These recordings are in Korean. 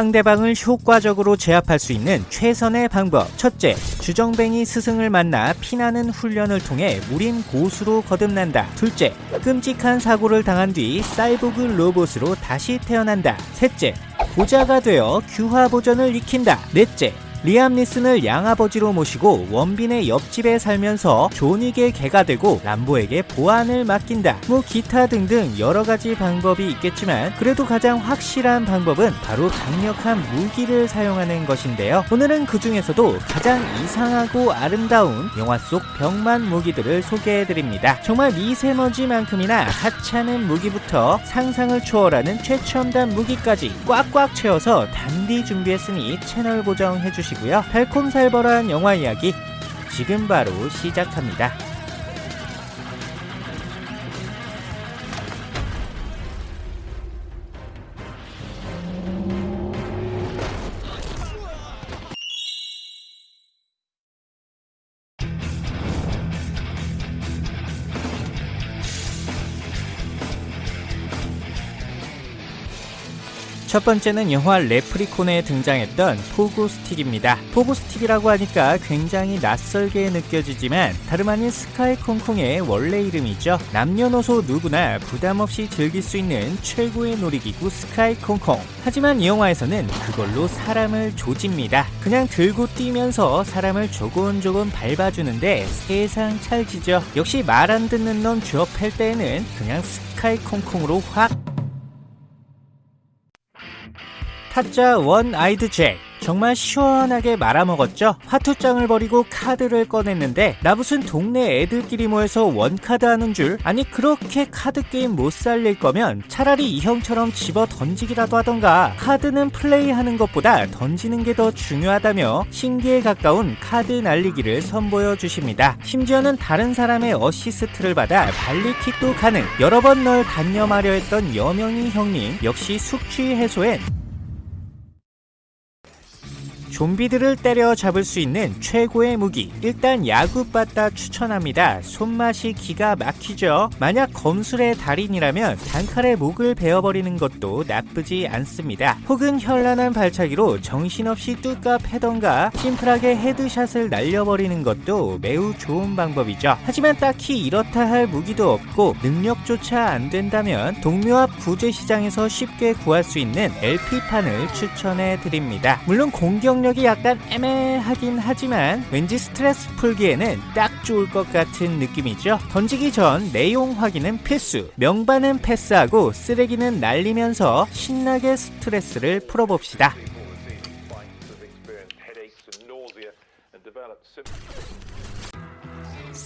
상대방을 효과적으로 제압할 수 있는 최선의 방법. 첫째, 주정뱅이 스승을 만나 피나는 훈련을 통해 무림 고수로 거듭난다. 둘째, 끔찍한 사고를 당한 뒤 사이보그 로봇으로 다시 태어난다. 셋째, 고자가 되어 규화보전을 익힌다. 넷째, 리암 니슨을 양아버지로 모시고 원빈의 옆집에 살면서 존윅의 개가 되고 람보에게 보안을 맡긴다. 뭐 기타 등등 여러가지 방법이 있겠지만 그래도 가장 확실한 방법은 바로 강력한 무기를 사용하는 것인데요. 오늘은 그 중에서도 가장 이상하고 아름다운 영화 속 병만 무기들을 소개해드립니다. 정말 미세먼지만큼이나 하찮은 무기부터 상상을 초월하는 최첨단 무기까지 꽉꽉 채워서 단디 준비했으니 채널 고정해주시고 주시고요. 달콤살벌한 영화 이야기 지금 바로 시작합니다. 첫 번째는 영화 레프리콘에 등장했던 pogo stick입니다. pogo stick이라고 하니까 굉장히 낯설게 느껴지지만 다름 아닌 스카이 콩콩의 원래 이름이죠. 남녀노소 누구나 부담없이 즐길 수 있는 최고의 놀이기구 스카이 콩콩. 하지만 이 영화에서는 그걸로 사람을 조집니다. 그냥 들고 뛰면서 사람을 조곤조곤 밟아주는데 세상 찰지죠. 역시 말 안 듣는 놈 줘 팰 때에는 그냥 스카이 콩콩으로 확 타짜 원 아이드 잭 정말 시원하게 말아먹었죠? 화투장을 버리고 카드를 꺼냈는데 나 무슨 동네 애들끼리 모여서 원카드 하는 줄? 아니 그렇게 카드 게임 못 살릴 거면 차라리 이 형처럼 집어 던지기라도 하던가 카드는 플레이하는 것보다 던지는 게 더 중요하다며 신기에 가까운 카드 날리기를 선보여 주십니다. 심지어는 다른 사람의 어시스트를 받아 발리킥도 가능 여러 번 널 단념하려 했던 여명이 형님 역시 숙취 해소엔 좀비들을 때려잡을 수 있는 최고의 무기 일단 야구바따 추천합니다. 손맛이 기가 막히죠. 만약 검술의 달인이라면 단칼에 목을 베어버리는 것도 나쁘지 않습니다. 혹은 현란한 발차기로 정신없이 뚜까 패던가 심플하게 헤드샷을 날려버리는 것도 매우 좋은 방법이죠. 하지만 딱히 이렇다 할 무기도 없고 능력조차 안 된다면 동묘 앞 구제시장에서 쉽게 구할 수 있는 LP판을 추천해 드립니다. 물론 공격력 능력이 약간 애매하긴 하지만 왠지 스트레스 풀기에는 딱 좋을 것 같은 느낌이죠. 던지기 전 내용 확인은 필수. 명반은 패스하고 쓰레기는 날리면서 신나게 스트레스를 풀어봅시다.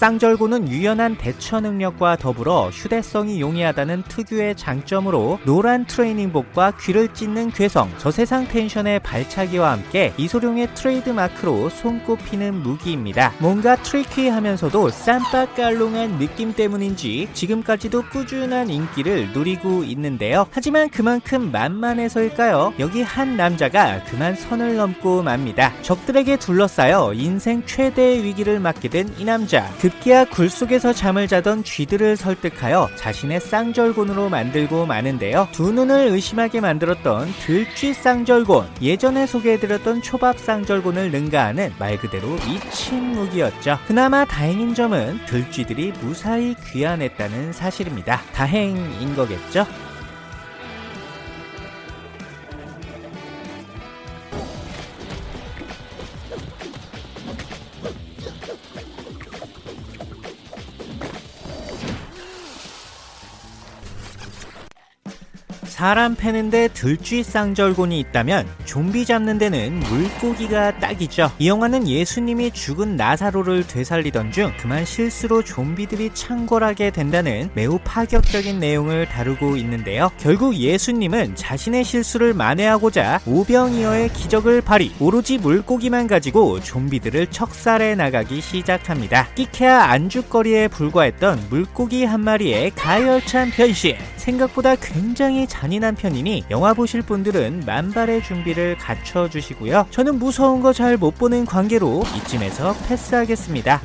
쌍절곤은 유연한 대처 능력과 더불어 휴대성이 용이하다는 특유의 장점으로 노란 트레이닝복과 귀를 찢는 괴성, 저세상 텐션의 발차기와 함께 이소룡의 트레이드 마크로 손꼽히는 무기입니다. 뭔가 tricky하면서도 쌈박깔롱한 느낌 때문인지 지금까지도 꾸준한 인기를 누리고 있는데요. 하지만 그만큼 만만해서일까요? 여기 한 남자가 그만 선을 넘고 맙니다. 적들에게 둘러싸여 인생 최대의 위기를 맞게 된 이 남자. 급기야 굴 속에서 잠을 자던 쥐들을 설득하여 자신의 쌍절곤으로 만들고 마는데요. 두 눈을 의심하게 만들었던 들쥐 쌍절곤 예전에 소개해드렸던 초밥 쌍절곤을 능가하는 말 그대로 미친 무기였죠. 그나마 다행인 점은 들쥐들이 무사히 귀환했다는 사실입니다. 다행인 거겠죠? 사람 패는데 들쥐 쌍절곤이 있다면 좀비 잡는 데는 물고기가 딱이죠. 이 영화는 예수님이 죽은 나사로를 되살리던 중 그만 실수로 좀비들이 창궐하게 된다는 매우 파격적인 내용을 다루고 있는데요. 결국 예수님은 자신의 실수를 만회하고자 오병이어의 기적을 발휘 오로지 물고기만 가지고 좀비들을 척살해 나가기 시작합니다. 끼케야 안주거리에 불과했던 물고기 한 마리의 가열찬 변신 생각보다 굉장히 잔인 한 편이니 영화 보실 분들은 만발의 준비를 갖춰주시고요. 저는 무서운 거 잘 못 보는 관계로 이쯤에서 패스하겠습니다.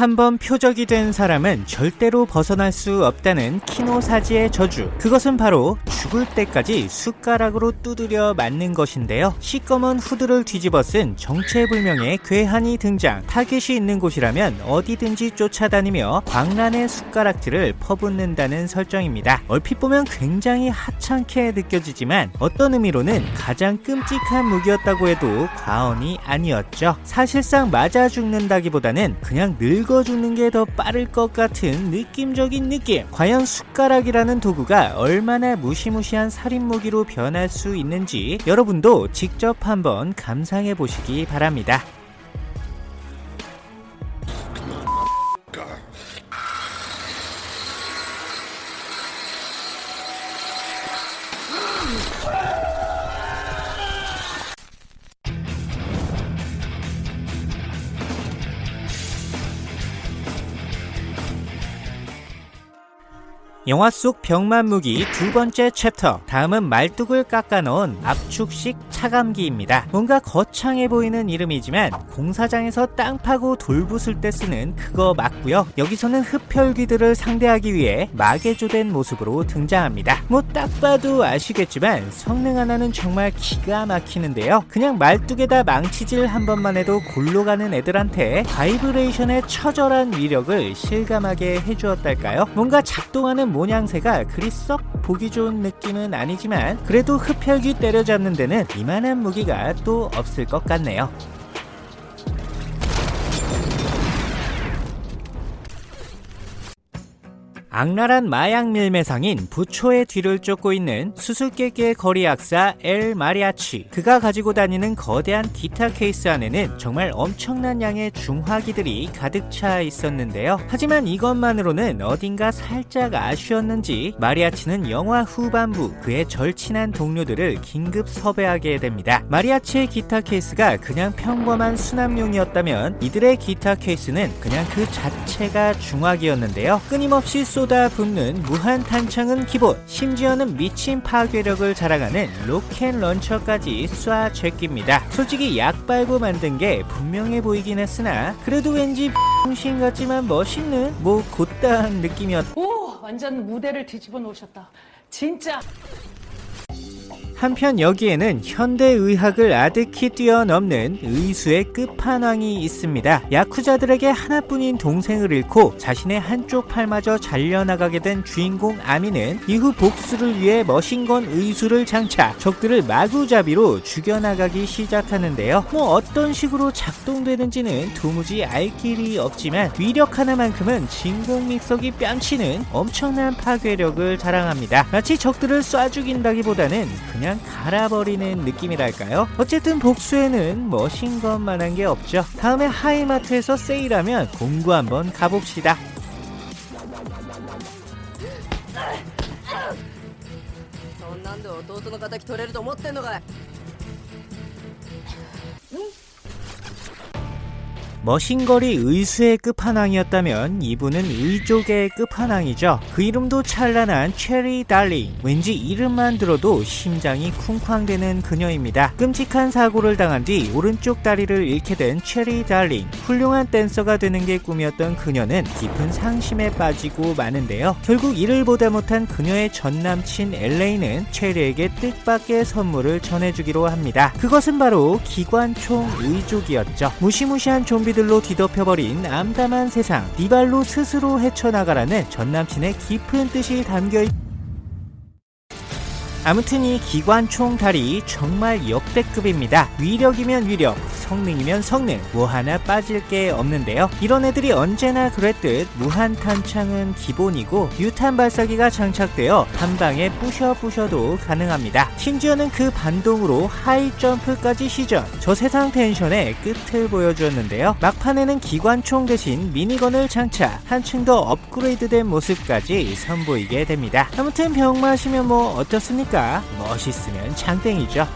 한번 표적이 된 사람은 절대로 벗어날 수 없다는 키노사지의 저주. 그것은 바로 죽을 때까지 숟가락으로 두드려 맞는 것인데요. 시꺼먼 후드를 뒤집어 쓴 정체불명의 괴한이 등장. 타겟이 있는 곳이라면 어디든지 쫓아다니며 광란의 숟가락질을 퍼붓는다는 설정입니다. 얼핏 보면 굉장히 하찮게 느껴지지만 어떤 의미로는 가장 끔찍한 무기였다고 해도 과언이 아니었죠. 사실상 맞아 죽는다기보다는 그냥 늙어 죽는 게 더 빠를 것 같은 느낌적인 느낌. 과연 숟가락이라는 도구가 얼마나 무시무시한 살인 무기로 변할 수 있는지 여러분도 직접 한번 감상해 보시기 바랍니다. 영화 속 병만 무기 두 번째 챕터 다음은 말뚝을 깎아 넣은 압축식 차감기입니다. 뭔가 거창해 보이는 이름이지만 공사장에서 땅 파고 돌 부술 때 쓰는 그거 맞고요. 여기서는 흡혈귀들을 상대하기 위해 마개조된 모습으로 등장합니다. 뭐 딱 봐도 아시겠지만 성능 하나는 정말 기가 막히는데요. 그냥 말뚝에다 망치질 한 번만 해도 골로 가는 애들한테 바이브레이션의 처절한 위력을 실감하게 해주었달까요? 뭔가 작동하는 모양새가 그리 썩 보기 좋은 느낌은 아니지만 그래도 흡혈귀 때려잡는 데는 이만한 무기가 또 없을 것 같네요. 악랄한 마약 밀매상인 부초의 뒤를 쫓고 있는 수수께끼의 거리 악사 엘 마리아치. 그가 가지고 다니는 거대한 기타 케이스 안에는 정말 엄청난 양의 중화기들이 가득 차 있었는데요. 하지만 이것만으로는 어딘가 살짝 아쉬웠는지 마리아치는 영화 후반부 그의 절친한 동료들을 긴급 섭외하게 됩니다. 마리아치의 기타 케이스가 그냥 평범한 수납용이었다면 이들의 기타 케이스는 그냥 그 자체가 중화기였는데요. 끊임없이 쏟아 붓는 무한 탄창은 기본 심지어는 미친 파괴력을 자랑하는 로켓 런처까지 쏴 제낍니다 솔직히 약 빨고 만든 게 분명해 보이긴 했으나 그래도 왠지 신 같지만 멋있는 뭐 곧다한 느낌이었 오, 완전 무대를 뒤집어 놓으셨다. 진짜. 한편 여기에는 현대의학을 아득히 뛰어넘는 의수의 끝판왕이 있습니다. 야쿠자들에게 하나뿐인 동생을 잃고 자신의 한쪽 팔마저 잘려나가게 된 주인공 아미는 이후 복수를 위해 머신건 의수를 장착, 적들을 마구잡이로 죽여나가기 시작하는데요. 뭐 어떤 식으로 작동되는지는 도무지 알 길이 없지만 위력 하나만큼은 진공 믹서기 뺨치는 엄청난 파괴력을 자랑합니다. 마치 적들을 쏴 죽인다기보다는 그냥 그냥 갈아버리는 느낌이랄까요? 어쨌든 복수에는 머신건만한 게 없죠. 다음에 하이마트에서 세일하면 공구 한번 가봅시다. 머신거리 의수의 끝판왕이었다면 이분은 의족의 끝판왕이죠. 그 이름도 찬란한 체리 달링. 왠지 이름만 들어도 심장이 쿵쾅대는 그녀입니다. 끔찍한 사고를 당한 뒤 오른쪽 다리를 잃게 된 체리 달링. 훌륭한 댄서가 되는 게 꿈이었던 그녀는 깊은 상심에 빠지고 마는데요. 결국 이를 보다 못한 그녀의 전 남친 엘 레이는 체리에게 뜻밖의 선물을 전해주기로 합니다. 그것은 바로 기관총 의족이었죠. 무시무시한 좀비 좀비들로 뒤덮여버린 암담한 세상 니 발로 스스로 헤쳐나가라는 전남친의 깊은 뜻이 담겨있 아무튼 이 기관총 다리 정말 역대급입니다. 위력이면 위력, 성능이면 성능, 뭐 하나 빠질 게 없는데요. 이런 애들이 언제나 그랬듯 무한 탄창은 기본이고 유탄 발사기가 장착되어 한 방에 부셔 부셔도 가능합니다. 심지어는 그 반동으로 하이 점프까지 시전. 저 세상 텐션의 끝을 보여주었는데요. 막판에는 기관총 대신 미니건을 장착, 한층 더 업그레이드된 모습까지 선보이게 됩니다. 아무튼 병맛이면 뭐 어떻습니까? 멋있으면 장땡이죠.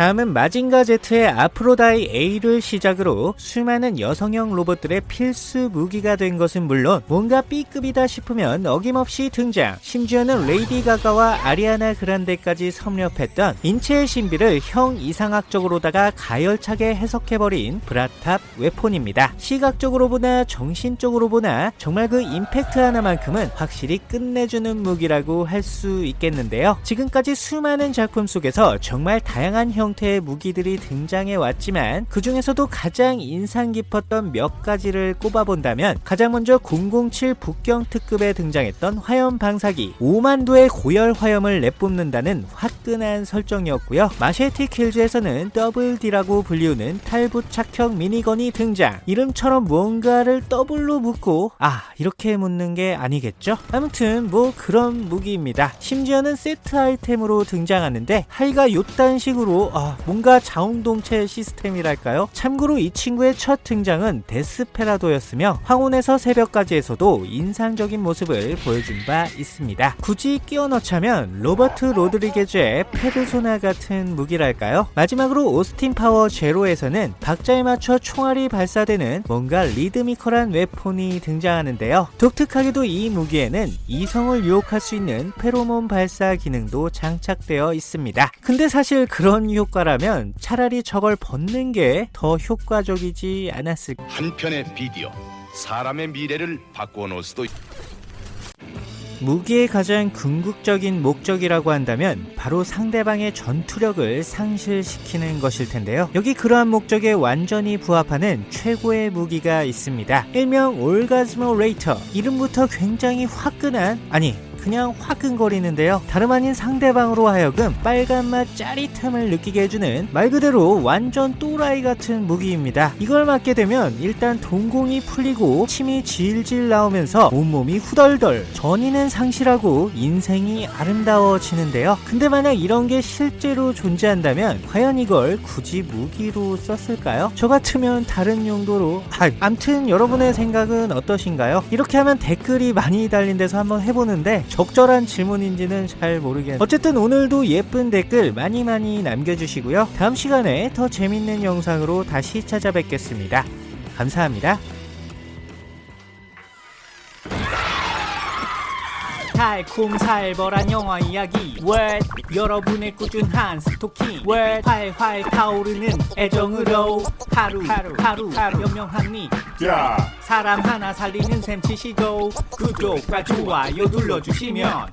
다음은 마징가 Z의 아프로다이 A를 시작으로 수많은 여성형 로봇들의 필수 무기가 된 것은 물론 뭔가 B급이다 싶으면 어김없이 등장 심지어는 레이디 가가와 아리아나 그란데까지 섭렵했던 인체의 신비를 형이상학적으로다가 가열차게 해석해버린 브라탑 weapon입니다. 시각적으로 보나 정신적으로 보나 정말 그 임팩트 하나만큼은 확실히 끝내주는 무기라고 할 수 있겠는데요. 지금까지 수많은 작품 속에서 정말 다양한 형태의 무기들이 등장해 왔지만 그 중에서도 가장 인상 깊었던 몇 가지를 꼽아본다면 가장 먼저 007 북경 특급에 등장했던 화염 방사기 5만 도의 고열 화염을 내뿜는다는 화끈한 설정이었고요. 마셰티 킬즈에서는 더블 D라고 불리우는 탈부착형 미니건이 등장. 이름처럼 무언가를 더블로 묶고 아 이렇게 묶는 게 아니겠죠? 아무튼 뭐 그런 무기입니다. 심지어는 세트 아이템으로 등장하는데 하의가 요딴 식으로 아, 뭔가 자웅동체 시스템이랄까요? 참고로 이 친구의 첫 등장은 데스페라도였으며 황혼에서 새벽까지에서도 인상적인 모습을 보여준 바 있습니다. 굳이 끼워 넣자면 로버트 로드리게즈의 페르소나 같은 무기랄까요? 마지막으로 오스틴 파워 제로에서는 박자에 맞춰 총알이 발사되는 뭔가 리드미컬한 weapon이 등장하는데요. 독특하게도 이 무기에는 이성을 유혹할 수 있는 페로몬 발사 기능도 장착되어 있습니다. 근데 사실 그런 효과라면 차라리 저걸 벗는 게 더 효과적이지 않았을까? 한 편의 비디오 사람의 미래를 바꾸어 놓을 수도 있... 무기의 가장 궁극적인 목적이라고 한다면 바로 상대방의 전투력을 상실시키는 것일 텐데요. 여기 그러한 목적에 완전히 부합하는 최고의 무기가 있습니다. 일명 올가즈모레이터. 이름부터 굉장히 화끈한 아니 그냥 화끈거리는데요. 다름 아닌 상대방으로 하여금 빨간맛 짜릿함을 느끼게 해주는 말 그대로 완전 또라이 같은 무기입니다. 이걸 맞게 되면 일단 동공이 풀리고 침이 질질 나오면서 온몸이 후덜덜 전의는 상실하고 인생이 아름다워지는데요. 근데 만약 이런 게 실제로 존재한다면 과연 이걸 굳이 무기로 썼을까요? 저 같으면 다른 용도로 아, 암튼 여러분의 생각은 어떠신가요? 이렇게 하면 댓글이 많이 달린 데서 한번 해보는데 적절한 질문인지는 잘 모르겠는데 어쨌든 오늘도 예쁜 댓글 많이 많이 남겨주시고요. 다음 시간에 더 재밌는 영상으로 다시 찾아뵙겠습니다. 감사합니다. 달콤살벌한 영화 이야기. 월 여러분의 꾸준한 스토킹. 월 활활 타오르는 애정으로. 하루 하루 하루, 하루 연명합니 야. 사람 하나 살리는 셈 치시고 구독과 좋아요 눌러주시면